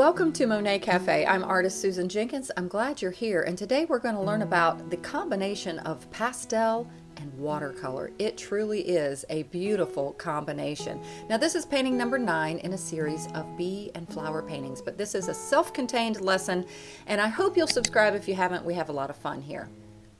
Welcome to Monet Cafe. I'm artist Susan Jenkins. I'm glad you're here and today we're going to learn about the combination of pastel and watercolor. It truly is a beautiful combination. Now this is painting number nine in a series of bee and flower paintings, but this is a self-contained lesson and I hope you'll subscribe if you haven't. We have a lot of fun here.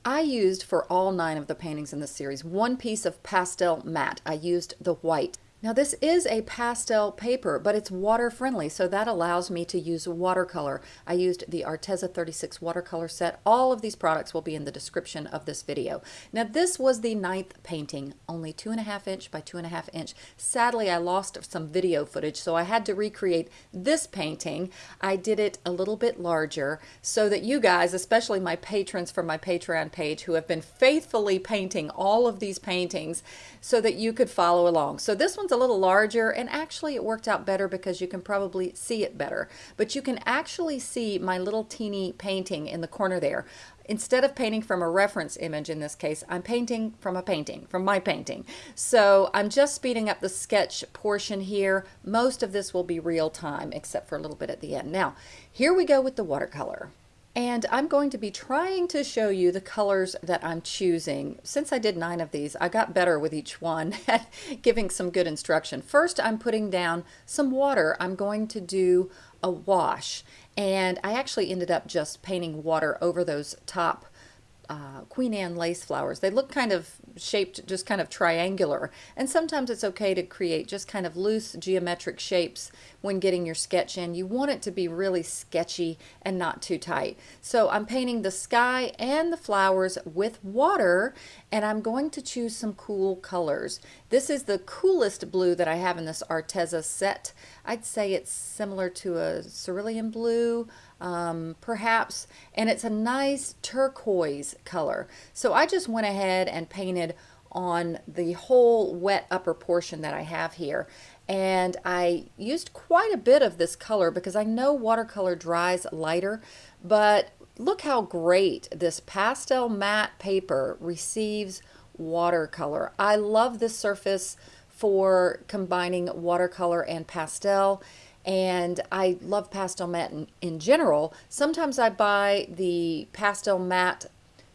I used for all nine of the paintings in this series one piece of Pastelmat. I used the white. Now this is a pastel paper, but it's water friendly, so that allows me to use watercolor. I used the Arteza 36 watercolor set. All of these products will be in the description of this video. Now this was the ninth painting, only two and a half inch by two and a half inch. Sadly, I lost some video footage, so I had to recreate this painting. I did it a little bit larger so that you guys, especially my patrons from my Patreon page who have been faithfully painting all of these paintings so that you could follow along. So this one's a little larger and actually it worked out better because you can probably see it better. But you can actually see my little teeny painting in the corner there. Instead of painting from a reference image in this case, I'm painting from a painting, from my painting. So I'm just speeding up the sketch portion here. Most of this will be real time except for a little bit at the end. Now, here we go with the watercolor. And I'm going to be trying to show you the colors that I'm choosing. Since I did nine of these, I got better with each one at giving some good instruction. First, I'm putting down some water. I'm going to do a wash. And I actually ended up just painting water over those top uh, Queen Anne lace flowers. They look kind of shaped just kind of triangular and sometimes it's okay to create just kind of loose geometric shapes when getting your sketch in. You want it to be really sketchy and not too tight. So I'm painting the sky and the flowers with water and I'm going to choose some cool colors. This is the coolest blue that I have in this Arteza set. I'd say it's similar to a cerulean blue, um, perhaps, and it's a nice turquoise color. So I just went ahead and painted on the whole wet upper portion that I have here. And I used quite a bit of this color because I know watercolor dries lighter, but look how great this Pastelmat paper receives watercolor. I love this surface for combining watercolor and pastel and I love Pastelmat in, in general. Sometimes I buy the Pastelmat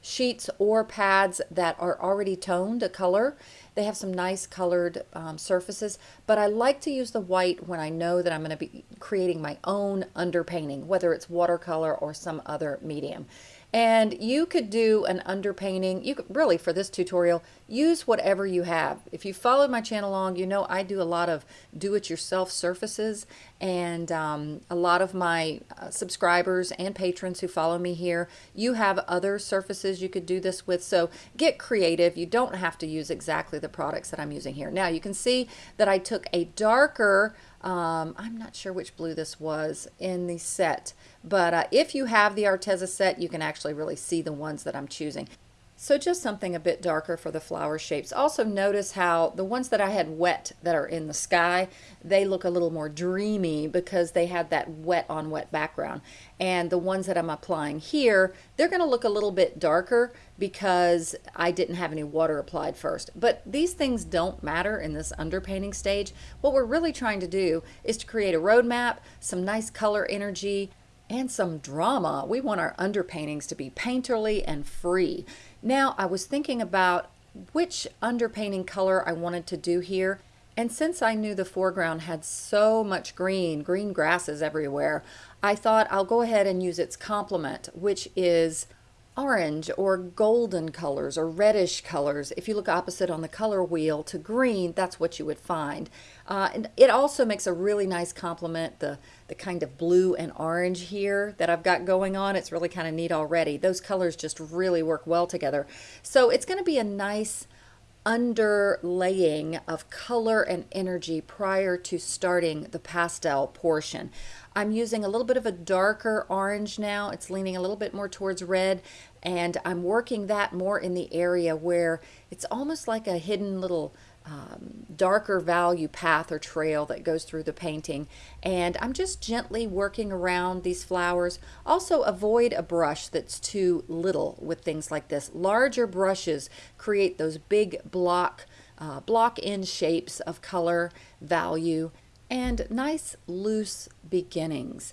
sheets or pads that are already toned a color. They have some nice colored um, surfaces, but I like to use the white when I know that I'm going to be creating my own underpainting, whether it's watercolor or some other medium. And you could do an underpainting. You could really, for this tutorial, use whatever you have. If you followed my channel long, you know I do a lot of do-it-yourself surfaces. And um, a lot of my uh, subscribers and patrons who follow me here, you have other surfaces you could do this with. So get creative. You don't have to use exactly the products that I'm using here. Now you can see that I took a darker um, I'm not sure which blue this was in the set, but uh, if you have the Arteza set, you can actually really see the ones that I'm choosing. So just something a bit darker for the flower shapes. Also notice how the ones that I had wet that are in the sky, they look a little more dreamy because they had that wet on wet background. And the ones that I'm applying here, they're going to look a little bit darker because I didn't have any water applied first. But these things don't matter in this underpainting stage. What we're really trying to do is to create a roadmap, some nice color energy, and some drama. We want our underpaintings to be painterly and free. Now I was thinking about which underpainting color I wanted to do here. And since I knew the foreground had so much green, green grasses everywhere, I thought I'll go ahead and use its complement, which is orange or golden colors or reddish colors. If you look opposite on the color wheel to green, that's what you would find. Uh, and it also makes a really nice complement, the, the kind of blue and orange here that I've got going on. It's really kind of neat already. Those colors just really work well together. So it's going to be a nice underlaying of color and energy prior to starting the pastel portion. I'm using a little bit of a darker orange now. It's leaning a little bit more towards red and I'm working that more in the area where it's almost like a hidden little um, darker value path or trail that goes through the painting. And I'm just gently working around these flowers. Also avoid a brush that's too little with things like this. Larger brushes create those big block uh, block in shapes of color value and nice loose beginnings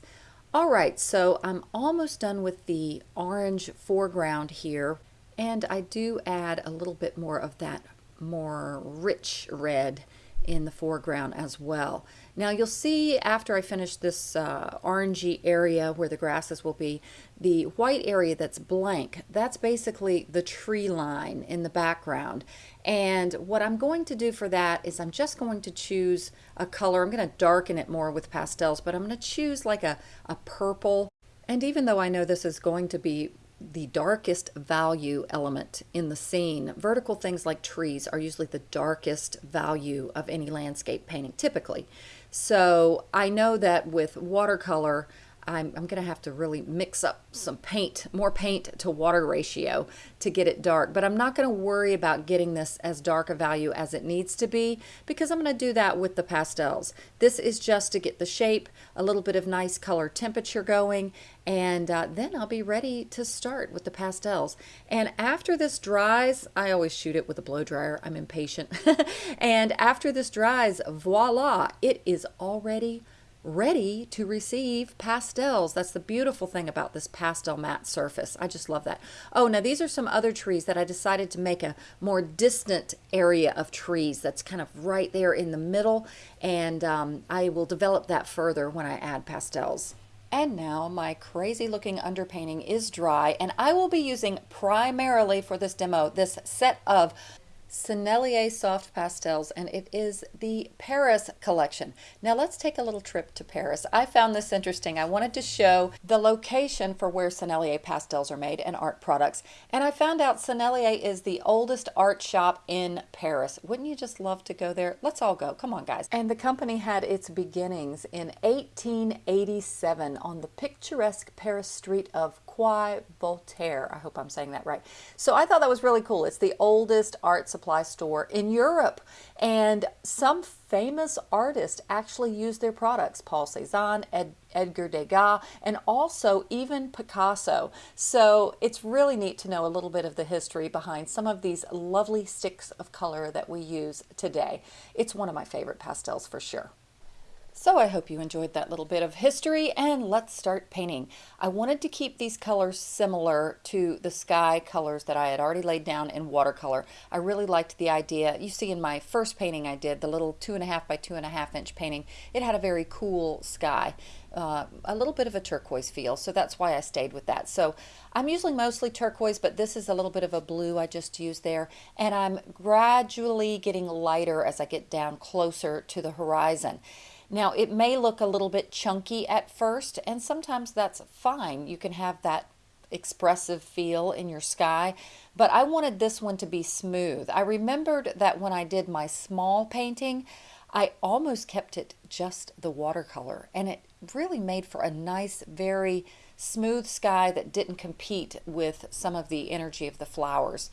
All right, so I'm almost done with the orange foreground here, and I do add a little bit more of that more rich red in the foreground as well. Now you'll see after I finish this uh, orangey area where the grasses will be, the white area that's blank, that's basically the tree line in the background. And what I'm going to do for that is I'm just going to choose a color. I'm going to darken it more with pastels, but I'm going to choose like a, a purple. And even though I know this is going to be the darkest value element in the scene. Vertical things like trees are usually the darkest value of any landscape painting, typically. So I know that with watercolor, I'm, I'm going to have to really mix up some paint, more paint to water ratio to get it dark. But I'm not going to worry about getting this as dark a value as it needs to be because I'm going to do that with the pastels. This is just to get the shape, a little bit of nice color temperature going, and uh, then I'll be ready to start with the pastels. And after this dries, I always shoot it with a blow dryer. I'm impatient. and after this dries, voila, it is already ready to receive pastels. That's the beautiful thing about this Pastelmat surface. I just love that. Oh, now these are some other trees that I decided to make a more distant area of trees that's kind of right there in the middle. And um, I will develop that further when I add pastels. And now my crazy looking underpainting is dry and I will be using primarily for this demo this set of Sennelier Soft Pastels, and it is the Paris collection. Now let's take a little trip to Paris. I found this interesting. I wanted to show the location for where Sennelier pastels are made and art products, and I found out Sennelier is the oldest art shop in Paris. Wouldn't you just love to go there? Let's all go. Come on, guys. And the company had its beginnings in 1887 on the picturesque Paris street of Quai Voltaire. I hope I'm saying that right. So I thought that was really cool. It's the oldest art supply store in Europe. And some famous artists actually use their products. Paul Cézanne, Ed, Edgar Degas, and also even Picasso. So it's really neat to know a little bit of the history behind some of these lovely sticks of color that we use today. It's one of my favorite pastels for sure. So I hope you enjoyed that little bit of history and let's start painting. I wanted to keep these colors similar to the sky colors that I had already laid down in watercolor. I really liked the idea. You see in my first painting I did, the little two and a half by two and a half inch painting, it had a very cool sky. Uh, a little bit of a turquoise feel, so that's why I stayed with that. So I'm usually mostly turquoise, but this is a little bit of a blue I just used there, and I'm gradually getting lighter as I get down closer to the horizon. Now it may look a little bit chunky at first and sometimes that's fine. You can have that expressive feel in your sky, but I wanted this one to be smooth. I remembered that when I did my small painting, I almost kept it just the watercolor and it really made for a nice, very smooth sky that didn't compete with some of the energy of the flowers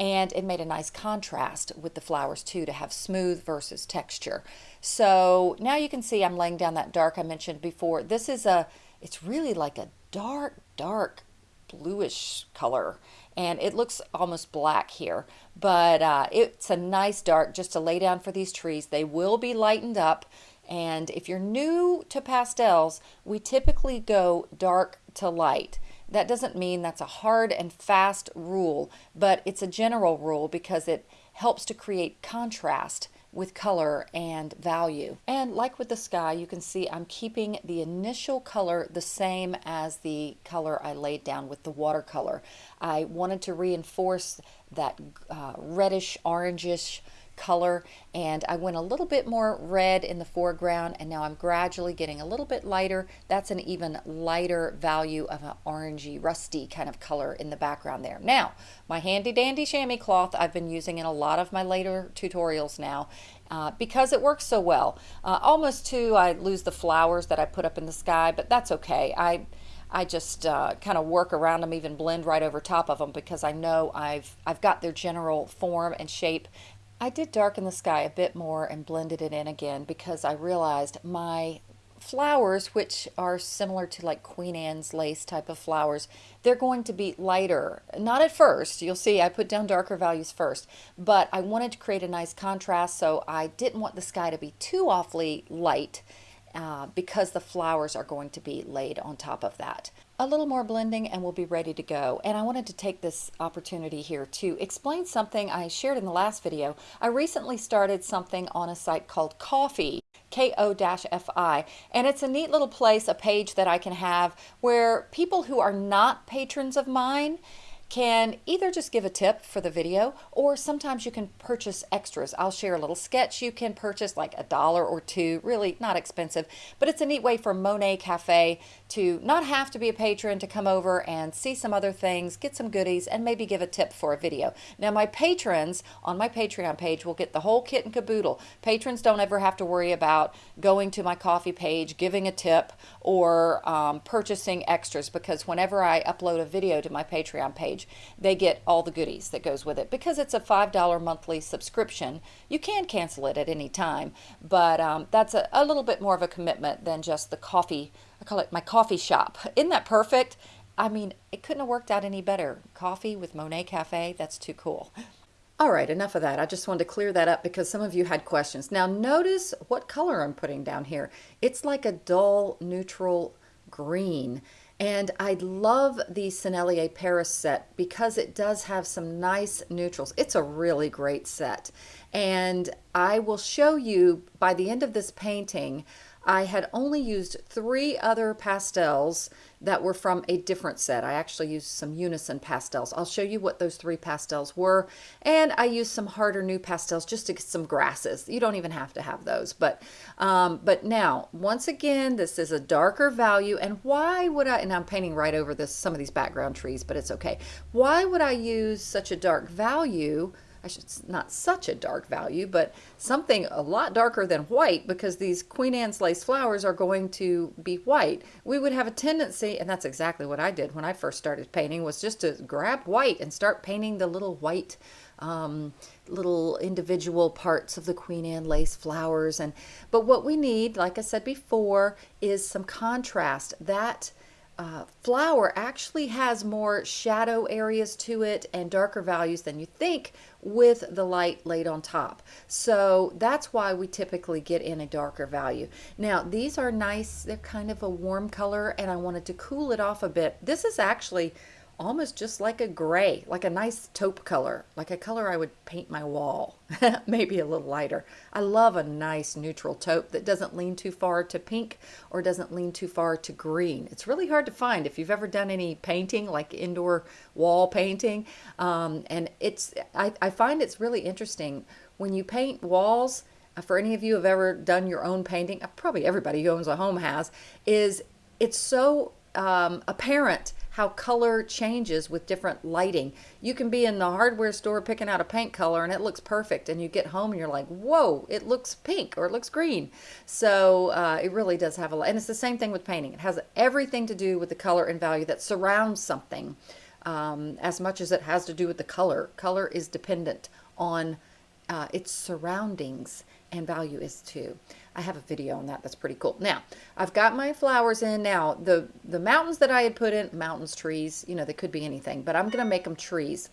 and it made a nice contrast with the flowers too to have smooth versus texture. So now you can see I'm laying down that dark I mentioned before. This is a, it's really like a dark, dark bluish color and it looks almost black here but uh, it's a nice dark just to lay down for these trees they will be lightened up and if you're new to pastels we typically go dark to light that doesn't mean that's a hard and fast rule, but it's a general rule because it helps to create contrast with color and value. And like with the sky, you can see I'm keeping the initial color the same as the color I laid down with the watercolor. I wanted to reinforce that uh, reddish, orangish color and I went a little bit more red in the foreground and now I'm gradually getting a little bit lighter. That's an even lighter value of an orangey, rusty kind of color in the background there. Now, my handy dandy chamois cloth I've been using in a lot of my later tutorials now uh, because it works so well. Uh, almost too, I lose the flowers that I put up in the sky, but that's okay. I I just uh, kind of work around them, even blend right over top of them because I know I've I've got their general form and shape I did darken the sky a bit more and blended it in again because I realized my flowers, which are similar to like Queen Anne's lace type of flowers, they're going to be lighter. Not at first. You'll see I put down darker values first, but I wanted to create a nice contrast, so I didn't want the sky to be too awfully light uh, because the flowers are going to be laid on top of that. A little more blending and we'll be ready to go. And I wanted to take this opportunity here to explain something I shared in the last video. I recently started something on a site called Ko-fi, K-O-F-I, and it's a neat little place, a page that I can have where people who are not patrons of mine can either just give a tip for the video or sometimes you can purchase extras. I'll share a little sketch you can purchase like a dollar or two, really not expensive, but it's a neat way for Monet Cafe to not have to be a patron to come over and see some other things, get some goodies, and maybe give a tip for a video. Now my patrons on my Patreon page will get the whole kit and caboodle. Patrons don't ever have to worry about going to my Ko-fi page, giving a tip, or um, purchasing extras because whenever I upload a video to my Patreon page, page, they get all the goodies that goes with it. Because it's a $5 monthly subscription, you can cancel it at any time, but um, that's a, a little bit more of a commitment than just the coffee, I call it my coffee shop. Isn't that perfect? I mean, it couldn't have worked out any better. Coffee with Monet Cafe, that's too cool. All right, enough of that. I just wanted to clear that up because some of you had questions. Now notice what color I'm putting down here. It's like a dull neutral green. And I love the Sennelier Paris set because it does have some nice neutrals. It's a really great set. And I will show you by the end of this painting, I had only used three other pastels that were from a different set. I actually used some Unison pastels. I'll show you what those three pastels were. And I used some harder NuPastels just to get some grasses. You don't even have to have those. But, um, but now, once again, this is a darker value. And why would I, and I'm painting right over this, some of these background trees, but it's okay. Why would I use such a dark value I should not such a dark value, but something a lot darker than white because these Queen Anne's lace flowers are going to be white. We would have a tendency, and that's exactly what I did when I first started painting, was just to grab white and start painting the little white um, little individual parts of the Queen Anne lace flowers. And But what we need, like I said before, is some contrast. That uh, flower actually has more shadow areas to it and darker values than you think with the light laid on top. So that's why we typically get in a darker value. Now these are nice, they're kind of a warm color and I wanted to cool it off a bit. This is actually almost just like a gray, like a nice taupe color, like a color I would paint my wall, maybe a little lighter. I love a nice neutral taupe that doesn't lean too far to pink or doesn't lean too far to green. It's really hard to find if you've ever done any painting, like indoor wall painting. Um, and it's, I, I find it's really interesting when you paint walls, uh, for any of you who have ever done your own painting, uh, probably everybody who owns a home has, is it's so um, apparent how color changes with different lighting. You can be in the hardware store picking out a paint color and it looks perfect and you get home and you're like, whoa, it looks pink or it looks green. So uh, it really does have a lot. And it's the same thing with painting. It has everything to do with the color and value that surrounds something um, as much as it has to do with the color. Color is dependent on uh, its surroundings and value is too. I have a video on that. That's pretty cool. Now, I've got my flowers in. Now, the, the mountains that I had put in, mountains, trees, you know, they could be anything, but I'm going to make them trees.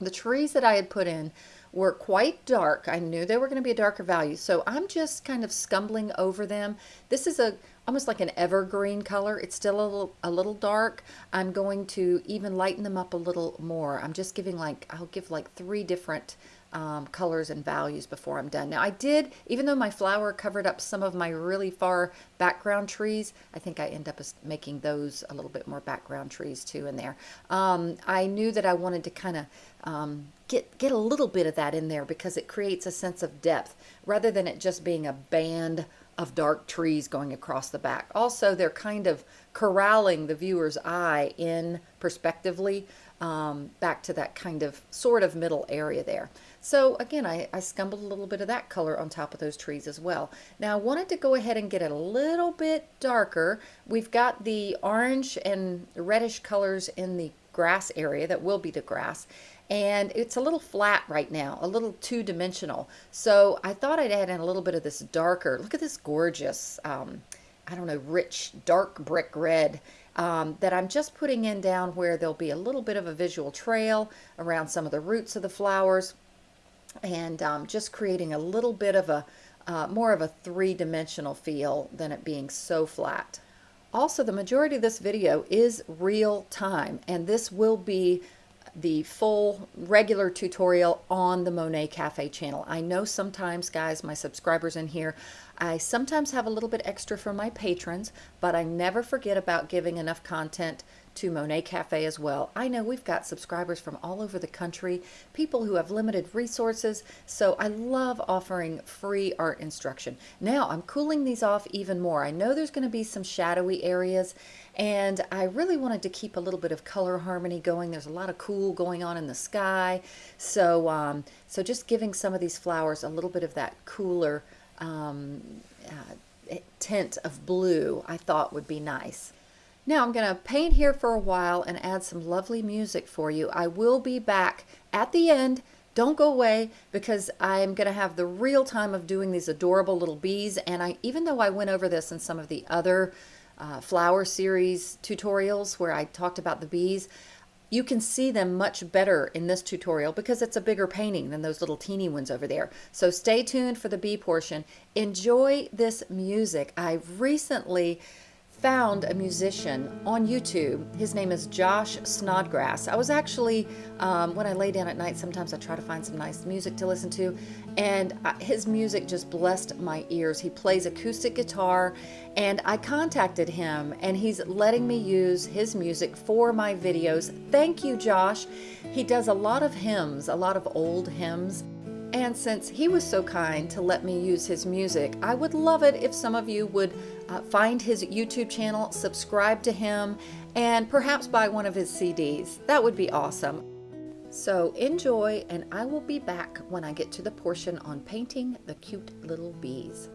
The trees that I had put in were quite dark. I knew they were going to be a darker value, so I'm just kind of scumbling over them. This is a almost like an evergreen color. It's still a little, a little dark. I'm going to even lighten them up a little more. I'm just giving like, I'll give like three different um, colors and values before I'm done. Now I did, even though my flower covered up some of my really far background trees, I think I end up making those a little bit more background trees too in there. Um, I knew that I wanted to kind of um, get, get a little bit of that in there because it creates a sense of depth rather than it just being a band of dark trees going across the back. Also, they're kind of corralling the viewer's eye in perspectively um, back to that kind of sort of middle area there. So again, I, I scumbled a little bit of that color on top of those trees as well. Now I wanted to go ahead and get it a little bit darker. We've got the orange and reddish colors in the grass area that will be the grass and it's a little flat right now, a little two-dimensional. So I thought I'd add in a little bit of this darker, look at this gorgeous, um, I don't know, rich dark brick red um, that I'm just putting in down where there'll be a little bit of a visual trail around some of the roots of the flowers and um, just creating a little bit of a, uh, more of a three-dimensional feel than it being so flat. Also, the majority of this video is real time, and this will be the full regular tutorial on the Monet Cafe channel. I know sometimes, guys, my subscribers in here, I sometimes have a little bit extra for my patrons, but I never forget about giving enough content to Monet Cafe as well. I know we've got subscribers from all over the country, people who have limited resources, so I love offering free art instruction. Now I'm cooling these off even more. I know there's going to be some shadowy areas and I really wanted to keep a little bit of color harmony going. There's a lot of cool going on in the sky, so um, so just giving some of these flowers a little bit of that cooler um, uh, tint of blue I thought would be nice. Now I'm going to paint here for a while and add some lovely music for you. I will be back at the end. Don't go away because I'm going to have the real time of doing these adorable little bees. And I, even though I went over this in some of the other uh, flower series tutorials where I talked about the bees, you can see them much better in this tutorial because it's a bigger painting than those little teeny ones over there. So stay tuned for the bee portion. Enjoy this music. I recently found a musician on YouTube. His name is Josh Snodgrass. I was actually, um, when I lay down at night, sometimes I try to find some nice music to listen to, and his music just blessed my ears. He plays acoustic guitar, and I contacted him, and he's letting me use his music for my videos. Thank you, Josh. He does a lot of hymns, a lot of old hymns. And since he was so kind to let me use his music, I would love it if some of you would uh, find his YouTube channel, subscribe to him, and perhaps buy one of his CDs. That would be awesome. So enjoy, and I will be back when I get to the portion on painting the cute little bees.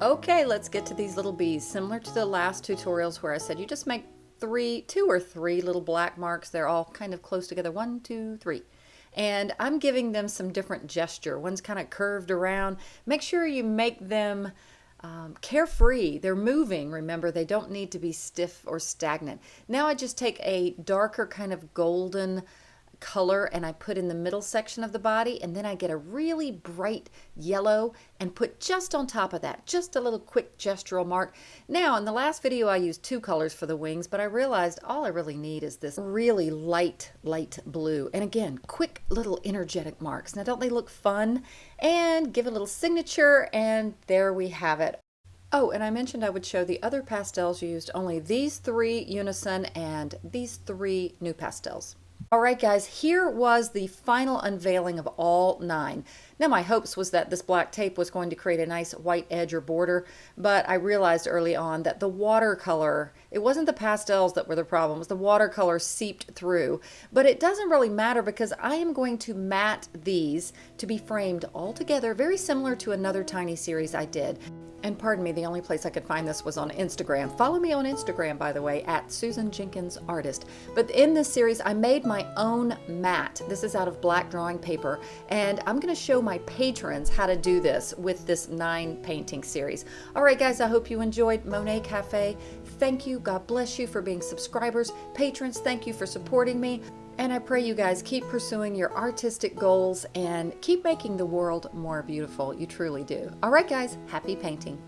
Okay, let's get to these little bees. Similar to the last tutorials where I said you just make three, two or three little black marks. They're all kind of close together. One, two, three. And I'm giving them some different gesture. One's kind of curved around. Make sure you make them um, carefree. They're moving. Remember, they don't need to be stiff or stagnant. Now I just take a darker kind of golden color and I put in the middle section of the body and then I get a really bright yellow and put just on top of that just a little quick gestural mark. Now in the last video I used two colors for the wings but I realized all I really need is this really light light blue. And again quick little energetic marks. Now don't they look fun? And give a little signature and there we have it. Oh, and I mentioned I would show the other pastels used, only these three Unison and these three NuPastels. All right, guys, here was the final unveiling of all nine. Now, my hopes was that this black tape was going to create a nice white edge or border, but I realized early on that the watercolor, it wasn't the pastels that were the problem, it was the watercolor seeped through. But it doesn't really matter because I am going to mat these to be framed all together, very similar to another tiny series I did. And pardon me, the only place I could find this was on Instagram. Follow me on Instagram, by the way, at Susan Jenkins Artist. But in this series, I made my own mat. This is out of black drawing paper, and I'm going to show my patrons how to do this with this nine painting series. All right, guys, I hope you enjoyed Monet Cafe. Thank you. God bless you for being subscribers. Patrons, thank you for supporting me. And I pray you guys keep pursuing your artistic goals and keep making the world more beautiful. You truly do. All right, guys, happy painting.